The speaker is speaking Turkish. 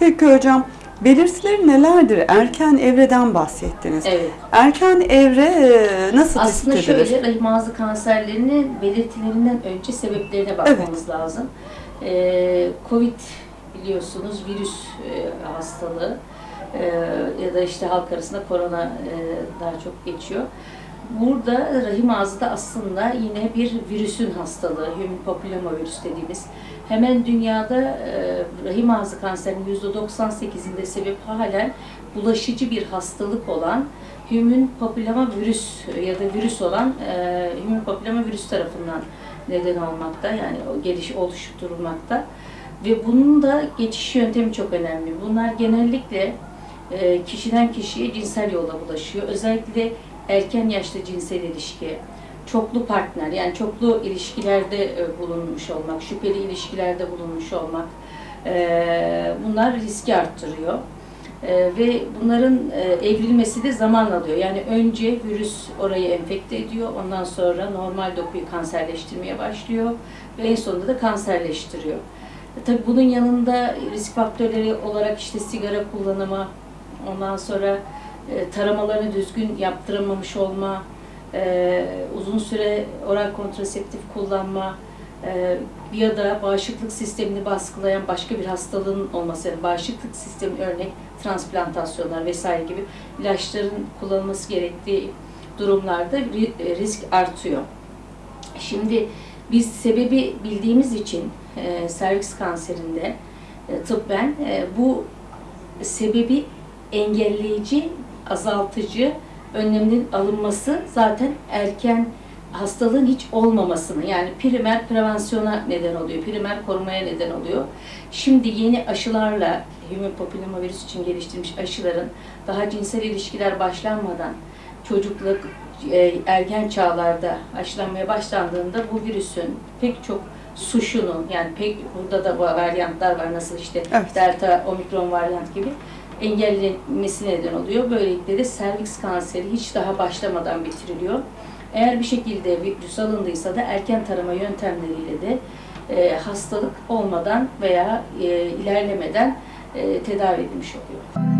Peki hocam, belirtileri nelerdir? Erken evreden bahsettiniz. Evet. Erken evre e, nasıl Aslında tespit edilir? şöyle rahim ağzı kanserlerinin belirtilerinden önce sebeplerine bakmamız lazım. Ee, Covid biliyorsunuz virüs e, hastalığı e, ya da işte halk arasında korona e, daha çok geçiyor. Burada rahim ağzı da aslında yine bir virüsün hastalığı, human papillomavirüs dediğimiz. Hemen dünyada e, rahim ağzı kanserinin %98'inde sebep halen bulaşıcı bir hastalık olan human papillomavirüs ya da virüs olan e, human papillomavirüs tarafından neden olmakta. Yani geliş oluşturulmakta. Ve bunun da geçiş yöntemi çok önemli. Bunlar genellikle e, kişiden kişiye cinsel yolla bulaşıyor. Özellikle erken yaşta cinsel ilişki, çoklu partner yani çoklu ilişkilerde e, bulunmuş olmak, şüpheli ilişkilerde bulunmuş olmak e, bunlar riski arttırıyor. E, ve bunların evrilmesi de zaman alıyor. Yani önce virüs orayı enfekte ediyor, ondan sonra normal dokuyu kanserleştirmeye başlıyor ve en sonunda da kanserleştiriyor. Tabii bunun yanında risk faktörleri olarak işte sigara kullanımı, ondan sonra e, taramalarını düzgün yaptıramamış olma, e, uzun süre oral kontraseptif kullanma e, ya da bağışıklık sistemini baskılayan başka bir hastalığın olması, yani bağışıklık sistemi örnek transplantasyonlar vesaire gibi ilaçların kullanılması gerektiği durumlarda e, risk artıyor. Şimdi biz sebebi bildiğimiz için e, serviks kanserinde e, tıbben e, bu sebebi engelleyici, azaltıcı önlemlerin alınması zaten erken hastalığın hiç olmamasını yani primer prevansiyona neden oluyor, primer korumaya neden oluyor. Şimdi yeni aşılarla human papillomavirüs için geliştirilmiş aşıların daha cinsel ilişkiler başlanmadan çocukluk, e, ergen çağlarda aşılanmaya başlandığında bu virüsün pek çok suşunun yani pek burada da bu varyantlar var nasıl işte Evet. delta, omikron varyant gibi engellenmesi neden oluyor. Böylelikle de serviks kanseri hiç daha başlamadan bitiriliyor. Eğer bir şekilde virüs alındıysa da erken tarama yöntemleriyle de e, hastalık olmadan veya e, ilerlemeden e, tedavi edilmiş oluyor.